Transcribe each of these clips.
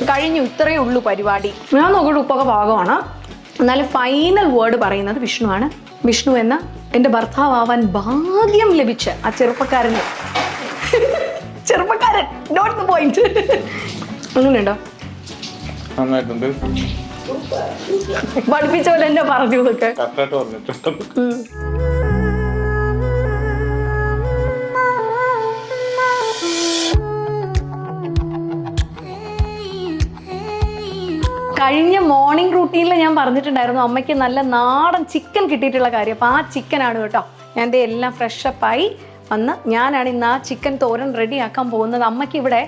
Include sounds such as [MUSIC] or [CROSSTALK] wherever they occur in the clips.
കഴിഞ്ഞു ഇത്രയേ ഉള്ളൂ പരിപാടി. ഞാൻ നോക്കിയിട്ട് ഉപ്പൊക്കെ ഭാഗമാണ് എന്നാലും ഫൈനൽ വേർഡ് പറയുന്നത് വിഷ്ണുവാണ്. വിഷ്ണു എന്ന എന്റെ ഭർത്താവാൻ ഭാഗ്യം ലഭിച്ച ആ ചെറുപ്പക്കാരന്. ചെറുപ്പക്കാരൻ നോട്ട് ദ പോയിന്റ് അങ്ങനെയുണ്ടോ? നന്നായിട്ടുണ്ട്. പഠിപ്പിച്ച പോലെ എന്നെ പറഞ്ഞു ഇതൊക്കെ. കഴിഞ്ഞ മോർണിംഗ് റൂട്ടീനിൽ ഞാൻ പറഞ്ഞിട്ടുണ്ടായിരുന്നു അമ്മയ്ക്ക് നല്ല നാടൻ ചിക്കൻ കിട്ടിയിട്ടുള്ള കാര്യം. അപ്പോൾ ആ ചിക്കനാണ് കേട്ടോ. ഞാൻ എന്റെ എല്ലാം ഫ്രഷപ്പായി വന്ന് ഞാനാണ് ഇന്ന് ആ ചിക്കൻ തോരൻ റെഡിയാക്കാൻ പോകുന്നത്. അമ്മയ്ക്ക് ഇവിടെ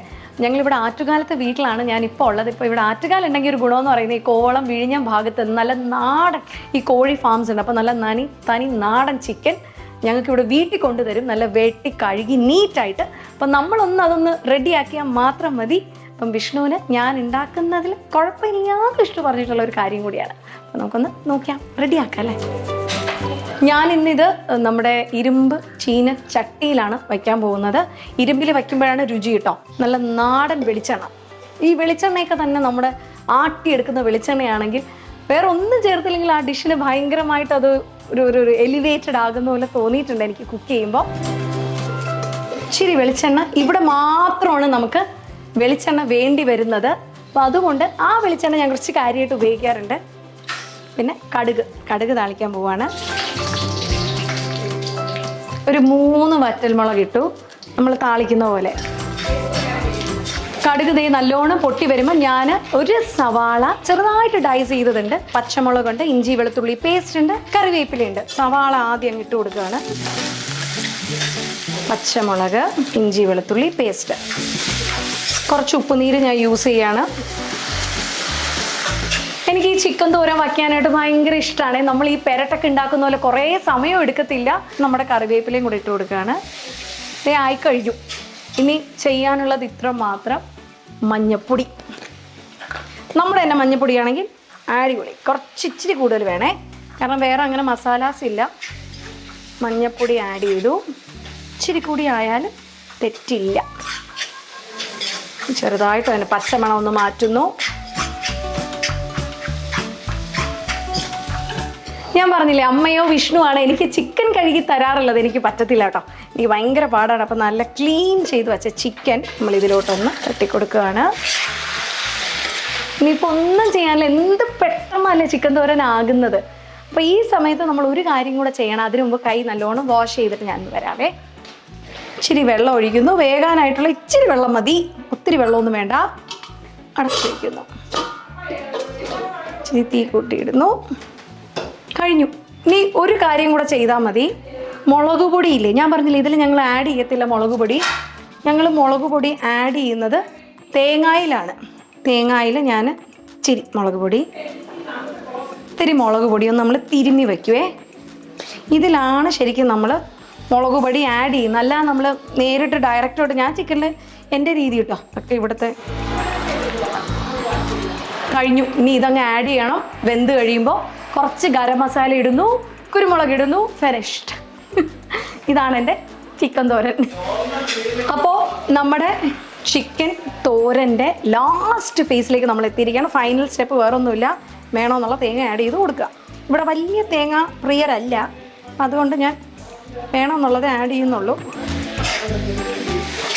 ഞങ്ങളിവിടെ ആറ്റുകാലത്തെ വീട്ടിലാണ് ഞാൻ ഉള്ളത്. ഇപ്പോൾ ഇവിടെ ആറ്റുകാലം ഉണ്ടെങ്കിൽ ഒരു ഗുണമെന്ന് പറയുന്നത് ഈ കോളം വിഴിഞ്ഞം ഭാഗത്ത് നല്ല നാടൻ ഈ കോഴി ഫാംസ് ഉണ്ട്. അപ്പോൾ നല്ല നനി തനി നാടൻ ചിക്കൻ ഞങ്ങൾക്ക് ഇവിടെ വീട്ടിൽ കൊണ്ടുതരും. നല്ല വെട്ടി കഴുകി നീറ്റായിട്ട് അപ്പം നമ്മളൊന്ന് അതൊന്ന് റെഡിയാക്കിയാൽ മാത്രം മതി. അപ്പം വിഷ്ണുവിന് ഞാൻ ഉണ്ടാക്കുന്നതിൽ കുഴപ്പമില്ലാതെ വിഷ്ണു പറഞ്ഞിട്ടുള്ള ഒരു കാര്യം കൂടിയാണ്. അപ്പം നമുക്കൊന്ന് നോക്കിയാം. റെഡിയാക്കാം അല്ലേ? ഞാൻ ഇന്നിത് നമ്മുടെ ഇരുമ്പ് ചീന ചട്ടിയിലാണ് വയ്ക്കാൻ പോകുന്നത്. ഇരുമ്പിൽ വയ്ക്കുമ്പോഴാണ് രുചി കിട്ടോ. നല്ല നാടൻ വെളിച്ചെണ്ണ. ഈ വെളിച്ചെണ്ണയൊക്കെ തന്നെ നമ്മുടെ ആട്ടിയെടുക്കുന്ന വെളിച്ചെണ്ണയാണെങ്കിൽ വേറെ ഒന്നും ചേർത്തില്ലെങ്കിൽ ആ ഡിഷിന് ഭയങ്കരമായിട്ട് അത് ഒരു ഒരു എലിവേറ്റഡ് ആകുന്ന പോലെ തോന്നിയിട്ടുണ്ട് എനിക്ക് കുക്ക് ചെയ്യുമ്പോൾ. ഇച്ചിരി വെളിച്ചെണ്ണ ഇവിടെ മാത്രമാണ് നമുക്ക് വെളിച്ചെണ്ണ വേണ്ടി വരുന്നത്. അപ്പോൾ അതുകൊണ്ട് ആ വെളിച്ചെണ്ണ ഞാൻ കുറച്ച് കാര്യമായിട്ട് ഉപയോഗിക്കാറുണ്ട്. പിന്നെ കടുക് കടുക് താളിക്കാൻ പോവാണ്. ഒരു മൂന്ന് വറ്റൽമുളക് ഇട്ടു. നമ്മൾ താളിക്കുന്ന പോലെ. കടുക് ദേ നല്ലോണം പൊട്ടി വരുമ്പോൾ ഞാൻ ഒരു സവാള ചെറുതായിട്ട് ഡൈസ് ചെയ്തതുണ്ട്. പച്ചമുളകുണ്ട് ഇഞ്ചി വെളുത്തുള്ളി പേസ്റ്റ് ഉണ്ട് കറിവേപ്പിലയുണ്ട് സവാള ആദ്യം ഇട്ട് കൊടുക്കുകയാണ്. പച്ചമുളക് ഇഞ്ചി വെളുത്തുള്ളി പേസ്റ്റ് കുറച്ച് ഉപ്പുനീര് ഞാൻ യൂസ് ചെയ്യാണ്. എനിക്ക് ഈ ചിക്കൻ തോരൻ വയ്ക്കാനായിട്ട് ഭയങ്കര ഇഷ്ടമാണ് നമ്മൾ ഈ പെരട്ടൊക്കെ ഉണ്ടാക്കുന്ന പോലെ കുറേ സമയം എടുക്കത്തില്ല. നമ്മുടെ കറിവേപ്പിലയും കൂടെ ഇട്ട് കൊടുക്കുകയാണ്. ഇതേ ആയി കഴിഞ്ഞു. ഇനി ചെയ്യാനുള്ളത് ഇത്ര മാത്രം. മഞ്ഞപ്പൊടി. നമ്മുടെ തന്നെ മഞ്ഞപ്പൊടിയാണെങ്കിൽ അടിപൊളി. കുറച്ച് ഇച്ചിരി കൂടുതൽ വേണേ. കാരണം വേറെ അങ്ങനെ മസാലാസ് ഇല്ല. മഞ്ഞപ്പൊടി ആഡ് ചെയ്തു. ഇച്ചിരി കൂടി ആയാലും തെറ്റില്ല. ചെറുതായിട്ട് തന്നെ പച്ചമണം ഒന്ന് മാറ്റുന്നു. ഞാൻ പറഞ്ഞില്ലേ അമ്മയോ വിഷ്ണുവാണ് എനിക്ക് ചിക്കൻ കഴുകി തരാറുള്ളത്. എനിക്ക് പറ്റത്തില്ല കേട്ടോ. എനിക്ക് ഭയങ്കര പാടാണ്. അപ്പം നല്ല ക്ലീൻ ചെയ്ത് വെച്ച ചിക്കൻ നമ്മൾ ഇതിലോട്ടൊന്ന് തട്ടിക്കൊടുക്കുകയാണ്. ഇനിയിപ്പോൾ ഒന്നും ചെയ്യാനില്ല. എന്ത് പെട്ടെന്നല്ലേ ചിക്കൻ തോരനാകുന്നത് അപ്പോൾ ഈ സമയത്ത് നമ്മൾ ഒരു കാര്യം കൂടെ ചെയ്യണം. അതിനു മുമ്പ് കൈ നല്ലോണം വാഷ് ചെയ്തിട്ട് ഞാൻ വരാവേ. ഇച്ചിരി വെള്ളം ഒഴിക്കുന്നു. വേകാനായിട്ടുള്ള ഇച്ചിരി വെള്ളം മതി. ഒത്തിരി വെള്ളമൊന്നും വേണ്ട. അടച്ചു വയ്ക്കുന്നു ഇച്ചിരി തീ കൂട്ടിയിടുന്നു. കഴിഞ്ഞു. ഇനി ഒരു കാര്യം കൂടെ ചെയ്താൽ മതി. മുളക് പൊടിയില്ലേ ഞാൻ പറഞ്ഞില്ല ഇതിൽ ഞങ്ങൾ ആഡ് ചെയ്യത്തില്ല മുളക് പൊടി. ഞങ്ങൾ മുളക് പൊടി ആഡ് ചെയ്യുന്നത് തേങ്ങായിലാണ്. തേങ്ങായിൽ ഞാൻ ഇച്ചിരി മുളക് പൊടി ഇത്തിരി മുളക് പൊടിയൊന്നും നമ്മൾ തിരുമ്മി വയ്ക്കുവേ. ഇതിലാണ് ശരിക്കും നമ്മൾ മുളക് പൊടി ആഡ് ചെയ്യും. നല്ല നമ്മൾ നേരിട്ട് ഡയറക്റ്റായിട്ട് ഞാൻ ചിക്കനിൽ എന്റെ രീതി കിട്ടോ ഒക്കെ ഇവിടുത്തെ കഴിഞ്ഞു. ഇനി ഇതങ്ങ് ആഡ് ചെയ്യണം. വെന്ത് കഴിയുമ്പോൾ കുറച്ച് ഗരം മസാല ഇടുന്നു. കുരുമുളക് ഇടുന്നു. ഫിനിഷ്ഡ് [LAUGHS] ഇതാണ് എന്റെ ചിക്കൻ തോരൻ. അപ്പോൾ നമ്മുടെ ചിക്കൻ തോരന്റെ ലാസ്റ്റ് ഫേസിലേക്ക് നമ്മൾ എത്തിയിരിക്കുകയാണ്. ഫൈനൽ സ്റ്റെപ്പ് വേറൊന്നുമില്ല. വേണമെന്നുള്ള തേങ്ങ ആഡ് ചെയ്ത് കൊടുക്കുക. ഇവിടെ വലിയ തേങ്ങ പ്രിയരല്ല. അതുകൊണ്ട് ഞാൻ വേണമെന്നുള്ളത് ആഡ് ചെയ്യുന്നുള്ളൂ.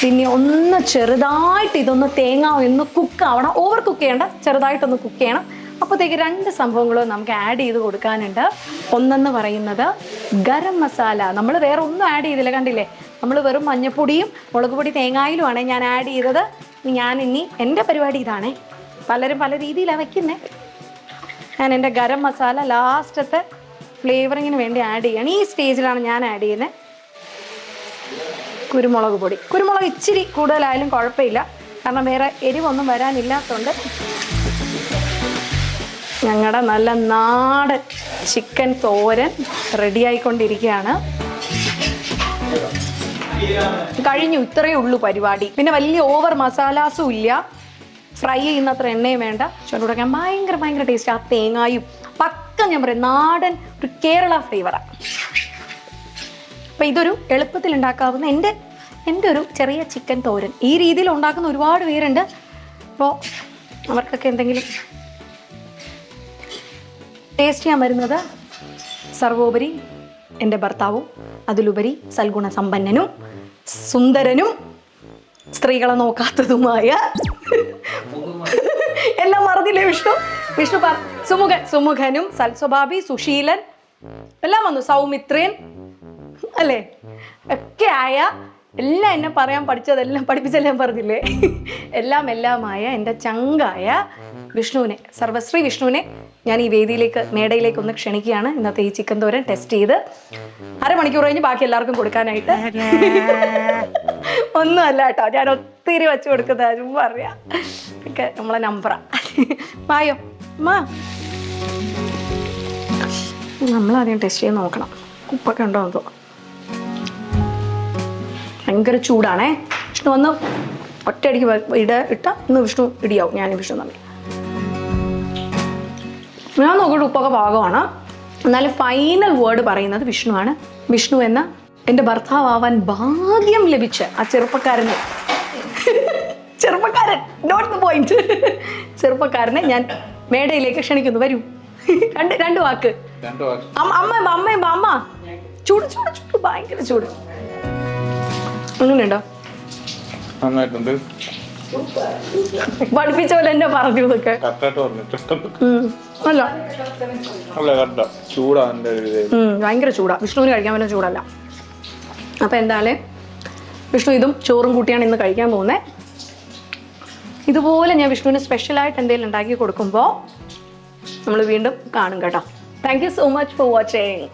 പിന്നെ ഒന്ന് ചെറുതായിട്ട് ഇതൊന്ന് തേങ്ങ ഒന്ന് കുക്ക് ആവണം. ഓവർ കുക്ക് ചെയ്യണ്ട ചെറുതായിട്ടൊന്ന് കുക്ക് ചെയ്യണം. അപ്പോഴത്തേക്ക് രണ്ട് സംഭവങ്ങളും നമുക്ക് ആഡ് ചെയ്ത് കൊടുക്കാനുണ്ട്. ഒന്നെന്ന് പറയുന്നത് ഗരം മസാല. നമ്മൾ വേറെ ഒന്നും ആഡ് ചെയ്തില്ല കണ്ടില്ലേ? നമ്മൾ വെറും മഞ്ഞപ്പൊടിയും മുളക് പൊടി തേങ്ങായിലുമാണ് ഞാൻ ആഡ് ചെയ്തത്. ഞാൻ ഇനി എന്റെ പരിപാടി ഇതാണേ. പലരും പല രീതിയിലാണ് വയ്ക്കുന്നത് ഞാൻ എന്റെ ഗരം മസാല ലാസ്റ്റത്തെ ഫ്ലേവറിങ്ങിന് വേണ്ടി ആഡ് ചെയ്യണം. ഈ സ്റ്റേജിലാണ് ഞാൻ ആഡ് ചെയ്യുന്നത്. കുരുമുളക് പൊടി. കുരുമുളക് ഇച്ചിരി കൂടുതലായാലും കുഴപ്പമില്ല. കാരണം വേറെ എരിവൊന്നും വരാനില്ലാത്തതുകൊണ്ട് ഞങ്ങളുടെ നല്ല നാടൻ ചിക്കൻ തോരൻ റെഡിയായിക്കൊണ്ടിരിക്കുകയാണ് കഴിഞ്ഞു ഇത്രയേ ഉള്ളൂ പരിപാടി. പിന്നെ വലിയ ഓവർ മസാലാസും ഇല്ല. ഫ്രൈ ചെയ്യുന്നത്ര എണ്ണയും വേണ്ട. ചുണ്ടുടക്കാൻ ഭയങ്കര ഭയങ്കര ടേസ്റ്റ് ആ തേങ്ങായും പക്ക ഞാൻ പറയും നാടൻ ഒരു കേരള ഫ്ലേവറാണ് അപ്പം ഇതൊരു എളുപ്പത്തിൽ ഉണ്ടാക്കാവുന്ന എന്റെ എന്റെ ഒരു ചെറിയ ചിക്കൻ തോരൻ. ഈ രീതിയിൽ ഉണ്ടാക്കുന്ന ഒരുപാട് പേരുണ്ട്. അപ്പോൾ അവർക്കൊക്കെ എന്തെങ്കിലും ടേസ്റ്റ് ചെയ്യാൻ വരുന്നത് സർവോപരി എന്റെ ഭർത്താവും അതിലുപരി സൽഗുണ സമ്പന്നനും സുന്ദരനും സ്ത്രീകളെ നോക്കാത്തതുമായ എല്ലാം മറന്നില്ലേ വിഷ്ണു? വിഷ്ണു പറ സുമുഖൻ സുമുഖനും സൽസ്വഭാവി സുശീലൻ എല്ലാം വന്നു. സൗമിത്രൻ അല്ലേ? ഒക്കെ ആയ എല്ലാം എന്നെ പറയാൻ പഠിച്ചതെല്ലാം പഠിപ്പിച്ചെല്ലാം പറഞ്ഞില്ലേ? എല്ലാം എല്ലാമായ എന്റെ ചങ്കായ വിഷ്ണുവിനെ സർവശ്രീ വിഷ്ണുവിനെ ഞാൻ ഈ വേദിയിലേക്ക് മേടയിലേക്ക് ഒന്ന് ക്ഷണിക്കുകയാണ്. ഇന്നത്തെ ഈ ചിക്കൻ തോരൻ ടെസ്റ്റ് ചെയ്ത് അരമണിക്കൂർ കഴിഞ്ഞ് ബാക്കി എല്ലാവർക്കും കൊടുക്കാനായിട്ട്. ഒന്നുമല്ല കേട്ടോ ഞാൻ ഒത്തിരി വെച്ച് കൊടുക്കുന്ന ചുമ്മാ അറിയാം ഒക്കെ നമ്മളെ നമ്പറാ. മായോ? നമ്മളാദ്യം ടെസ്റ്റ് ചെയ്ത് നോക്കണം. ഉപ്പൊക്കെ ഉണ്ടോ എന്തോ ഭയങ്കര ചൂടാണേ. വിഷ്ണു വന്ന് ഒറ്റയടിക്ക് ഇട ഇട്ട ഇന്ന് വിഷ്ണു ഇടിയാവും. ഞാൻ വിഷ്ണു തമ്മിൽ. ഞാൻ നോക്കിയിട്ട് ഉപ്പൊക്കെ പാകമാണ്. എന്നാലും ഫൈനൽ വേർഡ് പറയുന്നത് വിഷ്ണുവാണ്. വിഷ്ണു എന്ന എന്റെ ഭർത്താവാൻ ഭാഗ്യം ലഭിച്ച ആ ചെറുപ്പക്കാരനെ. [LAUGHS] ചെറുപ്പക്കാരൻ നോട്ട് ദ പോയിന്റ് ചെറുപ്പക്കാരനെ ഞാൻ മേടയിലേക്ക് ക്ഷണിക്കുന്നു വരൂ. രണ്ട് രണ്ട് വാക്ക്. അമ്മ അമ്മ അമ്മ ചൂട് ചൂട് ചൂട് ഭയങ്കര ചൂട്. അങ്ങനെയുണ്ടോ? നന്നായിട്ടുണ്ട്. പഠിപ്പിച്ച പോലെ എന്നെ പറഞ്ഞു ഇതൊക്കെ. അല്ല. അല്ല ചൂടാ ഭയങ്കര ചൂടാ. വിഷ്ണുവിന് കഴിക്കാൻ പറ്റുന്ന ചൂടല്ല. അപ്പൊ എന്തായാലും വിഷ്ണു ഇതും ചോറും കൂട്ടിയാണ് ഇന്ന് കഴിക്കാൻ പോകുന്നത് ഇതുപോലെ ഞാൻ വിഷ്ണുവിന് സ്പെഷ്യലായിട്ട് എന്തെങ്കിലും ഉണ്ടാക്കി കൊടുക്കുമ്പോൾ നമ്മൾ വീണ്ടും കാണും കേട്ടോ. Thank you so much for watching